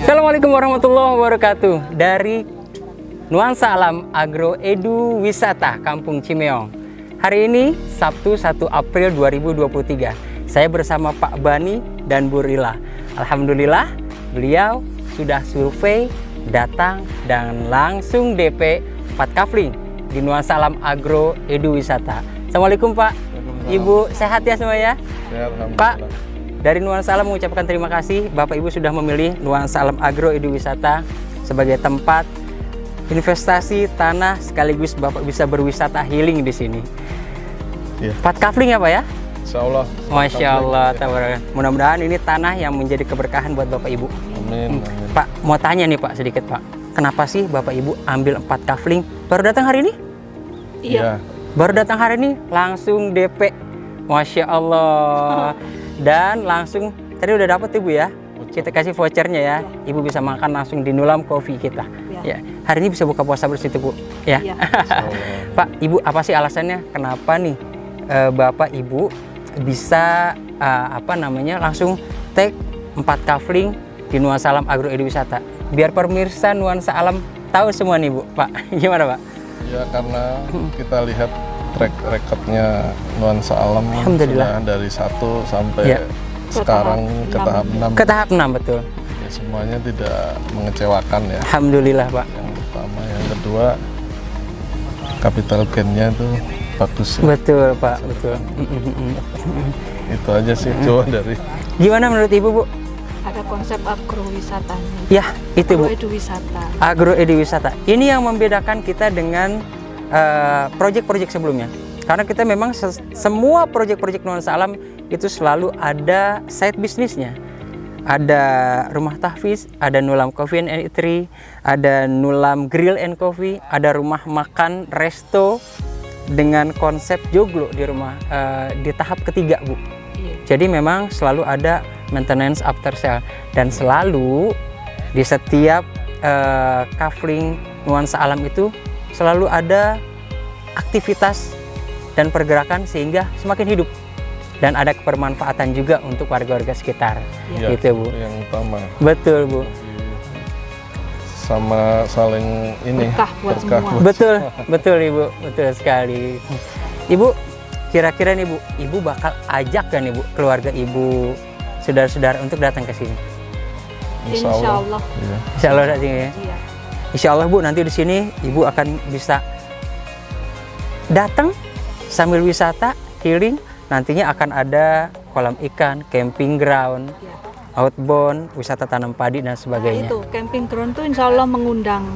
Assalamualaikum warahmatullahi wabarakatuh. Dari Nuansa Alam Agro Edu Wisata Kampung Cimeong. Hari ini Sabtu 1 April 2023 Saya bersama Pak Bani dan Bu Rila. Alhamdulillah beliau sudah survei datang dan langsung DP 4 kafling di Nuansa Alam Agro Edu Wisata. Assalamualaikum Pak. Ibu sehat ya semua ya? Pak dari Nuansa Alam mengucapkan terima kasih Bapak Ibu sudah memilih Nuansa Alam Agro Edu Wisata sebagai tempat investasi tanah sekaligus Bapak bisa berwisata healing di sini. Ya. Empat kafling ya Pak ya? Insya Allah. Masya Allah. Ya. Mudah-mudahan ini tanah yang menjadi keberkahan buat Bapak Ibu. Amin, amin. Pak mau tanya nih Pak sedikit Pak. Kenapa sih Bapak Ibu ambil empat kafling? Baru datang hari ini? Iya. Baru datang hari ini langsung DP. Masya Allah. dan langsung tadi udah dapat ibu ya? Kita kasih vouchernya ya. Ibu bisa makan langsung di Nulam Coffee kita. Ya, ya. hari ini bisa buka puasa bersih bu ya, ya. Pak ibu apa sih alasannya? Kenapa nih uh, bapak ibu bisa uh, apa namanya langsung take empat kafling di Nuansa Alam Agro Wisata? Biar pemirsa Nuansa Alam tahu semua nih bu. Pak gimana pak? Ya karena kita lihat track recordnya nuansa alam Alhamdulillah. sudah dari satu sampai ya. sekarang ke tahap enam. Ke tahap enam betul. Ya, semuanya tidak mengecewakan ya. Alhamdulillah Pak. Yang pertama yang kedua capital gainnya itu bagus ya. betul Pak betul. Itu aja sih coba dari gimana menurut Ibu Bu? Ada konsep agrowisatanya. Ya itu Bu. Agro wisata agro wisata ini yang membedakan kita dengan proyek-proyek uh, sebelumnya. Karena kita memang se semua proyek-proyek nuansa alam itu selalu ada side bisnisnya. Ada rumah tahfiz, ada nulam coffee and eatery, ada nulam grill and coffee, ada rumah makan resto dengan konsep joglo di rumah uh, di tahap ketiga bu. Iya. Jadi memang selalu ada maintenance after sale dan selalu di setiap uh, kafling nuansa alam itu selalu ada aktivitas dan pergerakan sehingga semakin hidup dan ada kebermanfaatan juga untuk warga-warga sekitar ya, gitu Bu yang utama betul Bu sama saling ini berkah buat berkah semua. betul betul Ibu betul sekali Ibu kira-kira nih Bu Ibu bakal ajak kan Ibu keluarga Ibu saudara-saudara untuk datang ke sini Insya Allah. Insya Allah. Ya. Insya Allah ya. Iya. Insya Allah Bu nanti di sini Ibu akan bisa datang sambil wisata healing nantinya akan ada kolam ikan, camping ground, ya. outbound, wisata tanam padi dan sebagainya. Nah, itu camping ground tuh insya Allah mengundang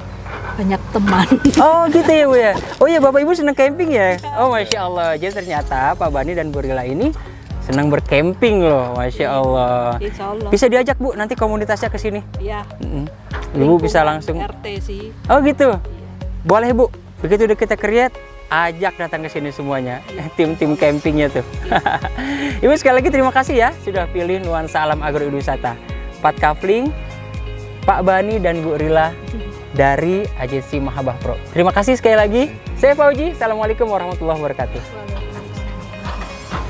banyak teman. Oh gitu ya Bu ya. Oh ya Bapak Ibu senang camping ya. Oh masya Allah. Jadi ternyata Pak Bani dan Bu Rila ini senang bercamping loh, masya Allah. Insya Allah. Bisa diajak Bu nanti komunitasnya ke sini. Iya. Mm -hmm. Ibu bisa langsung. RT sih. Oh gitu. Boleh Bu. Begitu udah kita create, ajak datang ke sini semuanya tim-tim campingnya tuh Ibu sekali lagi terima kasih ya sudah pilih nuansa alam agrowisata Pat Kafling Pak Bani dan Bu Rila dari agensi Mahabah Pro terima kasih sekali lagi saya Fauji Assalamualaikum warahmatullahi wabarakatuh